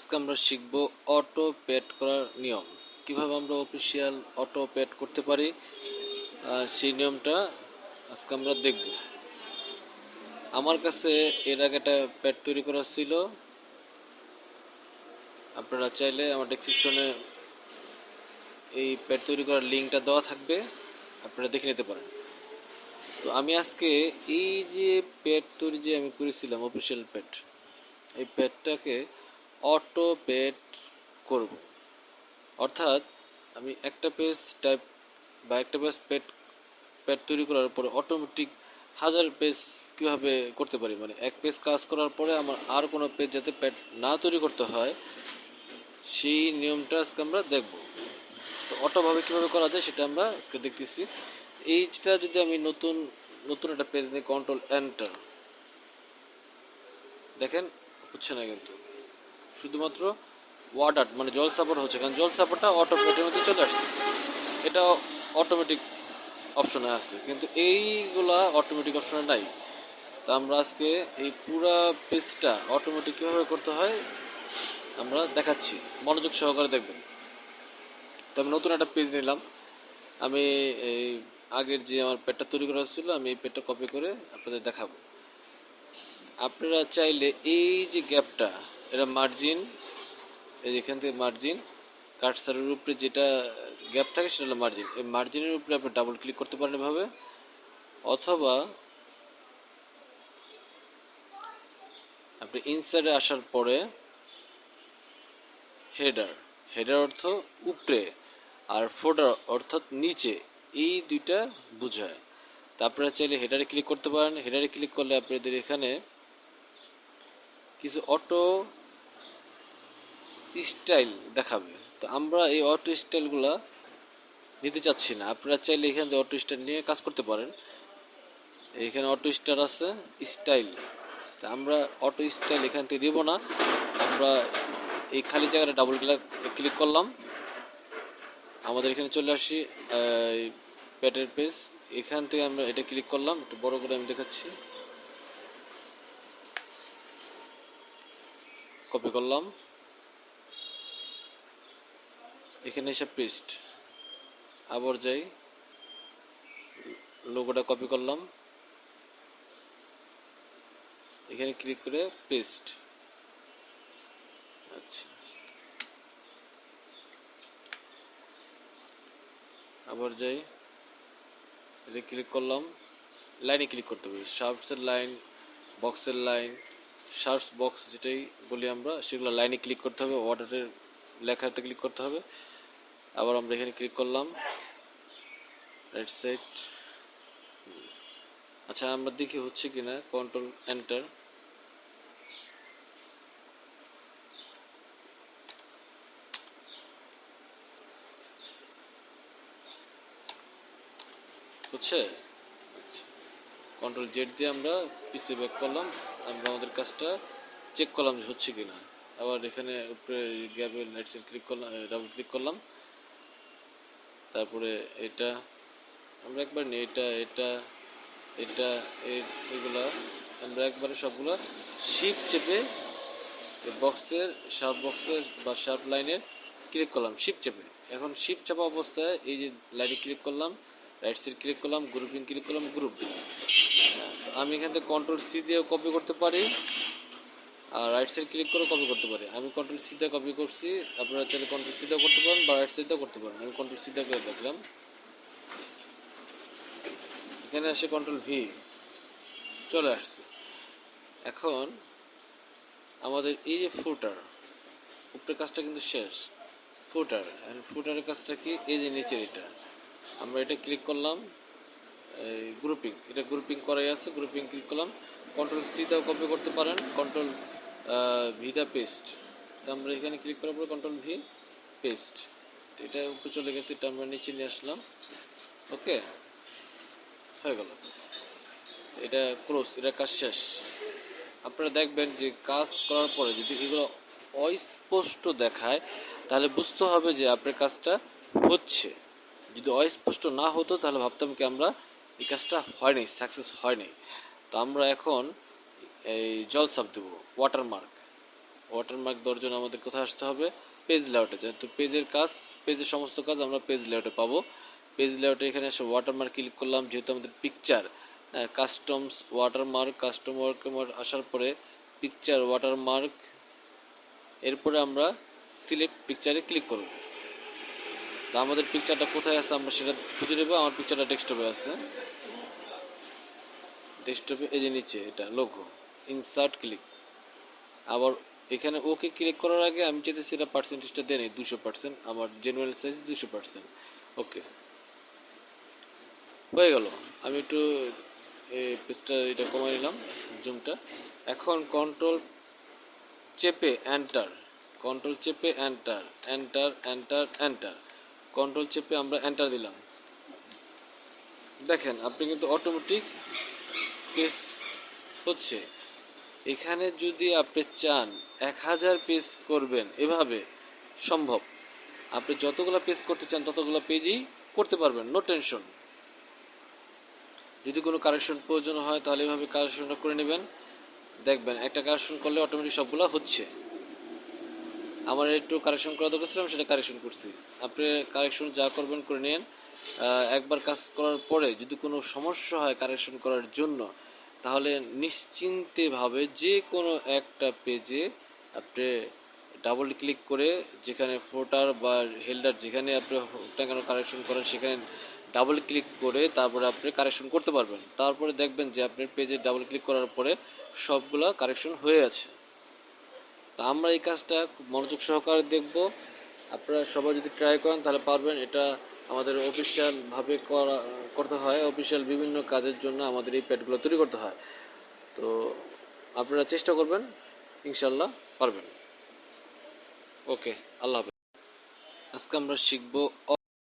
আজকে আমরা শিখব অটো পেড করার নিয়ম। কীভাবে আমরা অফিসিয়াল অটো পেড করতে পারি সেই নিয়মটা আজকে আমরা দেখব। আমার কাছে এর আগে একটা প্যাড তৈরি করা ছিল। আপনারা চাইলে আমার ডেসক্রিপশনে এই প্যাড তৈরি করার লিঙ্কটা দেওয়া থাকবে, আপনারা দেখে নিতে পারেন। তো আমি আজকে এই যে প্যাড তৈরি যে আমি করেছিলাম অফিসিয়াল প্যাড এই প্যাডটাকে অটো পেড করব। অর্থাৎ আমি একটা পেজ টাইপ বা একটা পেজ পেড প্যাড তৈরি করার পরে অটোমেটিক হাজার পেজ কীভাবে করতে পারি? মানে এক পেজ কাজ করার পরে আমার আর কোনো পেজ যাতে প্যাড না তৈরি করতে হয়, সেই নিয়মটা আজকে আমরা দেখব। তো অটোভাবে কীভাবে করা যায় সেটা আমরা আজকে দেখতেছি। এইটা যদি আমি নতুন নতুন একটা পেজ নিয়ে কন্ট্রোল এন্টার দেখেন, হচ্ছে না কিন্তু। শুধুমাত্র ওয়াটার মানে জল সাপোর্ট হচ্ছে, কারণ জল সাপোর্টটা অটোমেটিক মধ্যে চলে আসছে। এটা অটোমেটিক অপশনে আছে, কিন্তু এইগুলা অটোমেটিক অপশনে নাই। তা আমরা আজকে এই পুরা পেজটা অটোমেটিক কীভাবে করতে হয়, আমরা দেখাচ্ছি। মনোযোগ সহকারে দেখবেন। তো আমি নতুন একটা পেজ নিলাম। আমি এই আগের যে আমার পেটটা তৈরি করা ছিল আমি এই পেটটা কপি করে আপনাদের দেখাবো। আপনারা চাইলে এই যে গ্যাপটা এটা মার্জিন এই এখান থেকে মার্জিন কাটসারের উপরে যেটা গ্যাপ থাকে সেটা হলো মার্জিন এই মার্জিনের উপরে আপনি ডাবল ক্লিক করতে পারেন এভাবে, অথবা আপনি ইনসাইডে আসার পরে হেডার হেডার অর্থ উপরে আর ফোডার অর্থাৎ নিচে, এই দুইটা বোঝায়। তা আপনারা চাইলে হেডারে ক্লিক করতে পারেন। হেডারে ক্লিক করলে আপনাদের এখানে কিছু অটো স্টাইল দেখাবে। তো আমরা এই অটো স্টাইলগুলা নিতে চাচ্ছি না। আপনারা চাইলে এখানে যে অটো স্টাইল নিয়ে কাজ করতে পারেন। এখানে অটো স্টার আছে স্টাইল তা আমরা অটো স্টাইল এখান থেকে দিব না। আমরা এই খালি জায়গাটা ডাবল ক্লিক করলাম। আমাদের এখানে চলে আসি প্যাটের পেজ এখান থেকে আমরা এটা ক্লিক করলাম, একটু বড় করে আমি দেখাচ্ছি। কপি করলাম। এখানে এসে পেস্ট আবার যাই লোগোটা কপি করলাম। এখানে ক্লিক করে পেস্ট আচ্ছা। আবার যাই, এটা ক্লিক করলাম। লাইনে ক্লিক করতে হবে। শার্পসের লাইন বক্সের লাইন শার্পস বক্স যেটাই বলি আমরা, সেগুলো লাইনে ক্লিক করতে হবে। অর্ডারের লেখাতে ক্লিক করতে হবে। আবার আমরা এখানে ক্লিক করলাম। রাইট সাইড আচ্ছা আমরা দেখি হচ্ছে কিনা কন্ট্রোল এন্টার হচ্ছে? আচ্ছা। কন্ট্রোল জেড দিয়ে আমরা পিসি ব্যাক করলাম, আমরা আমাদের কাজটা চেক করলাম যে হচ্ছে কিনা। আবার এখানে উপরে গ্যাপের লাইটসের ক্লিক করলাম ডাবল ক্লিক করলাম। তারপরে এটা আমরা একবার নিই এটা এটা এটা এগুলা আমরা একবারে সবগুলো শিপ চেপে বক্সের শার্প বক্সের বা শার্প লাইনের ক্লিক করলাম শিপ চেপে। এখন শিপ চাপা অবস্থায় এই যে লাইনে ক্লিক করলাম রাইট সাইড ক্লিক করলাম গ্রুপিং ক্লিক করলাম গ্রুপ হ্যাঁ, আমি এখান থেকে কন্ট্রোল সি দিয়েও কপি করতে পারি। আর রাইট সাইড ক্লিক করে কপি করতে পারি। আমি কন্ট্রোল সি দিয়ে কপি করছি, আপনারা চাইলে কন্ট্রোল সি দিয়েও করতে পারেন বা রাইট সাইডেও করতে পারেন। আমি কন্ট্রোল সি দিয়ে করে দেখলাম। এখানে আসে কন্ট্রোল ভি চলে আসছে। এখন আমাদের এই যে ফুটার উপরের কাজটা কিন্তু শেষ। ফুটার ফুটারের কাজটা কি? এই যে নিচের এটা। আমরা এটা ক্লিক করলাম, এই গ্রুপিং এটা গ্রুপিং করাই আছে গ্রুপিং ক্লিক করলাম। কন্ট্রোল সি দাও কপি করতে পারেন। কন্ট্রোল ভিদা পেস্ট তো আমরা এখানে ক্লিক করার পর কন্ট্রোল ভি পেস্ট তো এটা উপরে চলে গেছে, এটা আমরা নিচে নিয়ে আসলাম। ওকে হয়ে গেল। এটা ক্লোজ এটা কাজ শেষ। আপনারা দেখবেন যে কাজ করার পরে যদি এগুলো অস্পষ্ট দেখায়, তাহলে বুঝতে হবে যে আপনার কাজটা হচ্ছে। যদি অস্পষ্ট না হতো, তাহলে ভাবতাম কি আমরা এই কাজটা হয় নাই সাকসেস হয় নাই। তো আমরা এখন এই জল সাপ দেবো ওয়াটারমার্ক ওয়াটারমার্ক দেওয়ার জন্য আমাদের কোথায় আসতে হবে? পেজ লেআউটে যেহেতু পেজের কাজ পেজের সমস্ত কাজ আমরা পেজ লেআউটে পাবো। পেজ লেআউটে এখানে এসে ওয়াটারমার্ক ক্লিক করলাম, যেহেতু আমাদের picture customs watermark custom work আসার পরে পিকচার ওয়াটারমার্ক এরপরে আমরা সিলেক্ট পিকচারে ক্লিক করব। তা আমাদের পিকচারটা কোথায় আছে আমরা সেটা খুঁজে নেব। আমার পিকচারটা ডেস্কটপে আছে। ডেস্কটপে এই যে নিচে, এটা লোগো ইনসার্ট ক্লিক আবার এখানে ওকে ক্লিক করার আগে আমি চাইতেছি এটা পার্সেন্টেজটা দেয় দুশো পার্সেন্ট আমার জেনুয়াল সাইজ দুশো পার্সেন্ট ওকে। হয়ে গেল। আমি একটু পেজটা এটা কমাই নিলাম জুমটা এখন কন্ট্রোল চেপে এন্টার কন্ট্রোল চেপে enter enter enter enter control চেপে আমরা এন্টার দিলাম। দেখেন, আপনি কিন্তু অটোমেটিক পেজ হচ্ছে। এখানে যদি আপনি চান, এক হাজার পেজ করবেন, এভাবে সম্ভব। আপনি যতগুলো পেজ করতে চান, ততগুলো পেজই করতে পারবেন নো টেনশন যদি কোনো কারেকশন প্রয়োজন হয়, তাহলে এভাবে কারেকশনটা করে নেবেন। দেখবেন, একটা কারেকশন করলে অটোমেটিক সবগুলো হচ্ছে। আমার একটু কারেকশন করা দরকার ছিল, আমি সেটা কারেকশন করছি। আপনি কারেকশন যা করবেন, করে নিন। একবার কাজ করার পরে যদি কোনো সমস্যা হয় কারেকশন করার জন্য তাহলে নিশ্চিন্তেভাবে যে কোনো একটা পেজে আপনি ডাবল ক্লিক করে যেখানে ফোটার বা হেল্ডার যেখানে আপনি টাকানো কারেকশন করেন সেখানে ডাবল ক্লিক করে তারপরে আপনি কারেকশন করতে পারবেন। তারপরে দেখবেন যে আপনার পেজে ডাবল ক্লিক করার পরে সবগুলা কারেকশন হয়ে আছে। তা আমরা এই কাজটা খুব মনোযোগ সহকারে দেখব। আপনারা সবাই যদি ট্রাই করেন তাহলে পারবেন। এটা আমাদের অফিসিয়াল ভাবে করা, করতে হয়। অফিসিয়াল বিভিন্ন কাজের জন্য আমাদের এই প্যাডগুলো তৈরি করতে হয়। তো আপনারা চেষ্টা করবেন ইনশাল্লাহ পারবেন। ওকে আল্লাহ হাফেজ। আজকে আমরা শিখব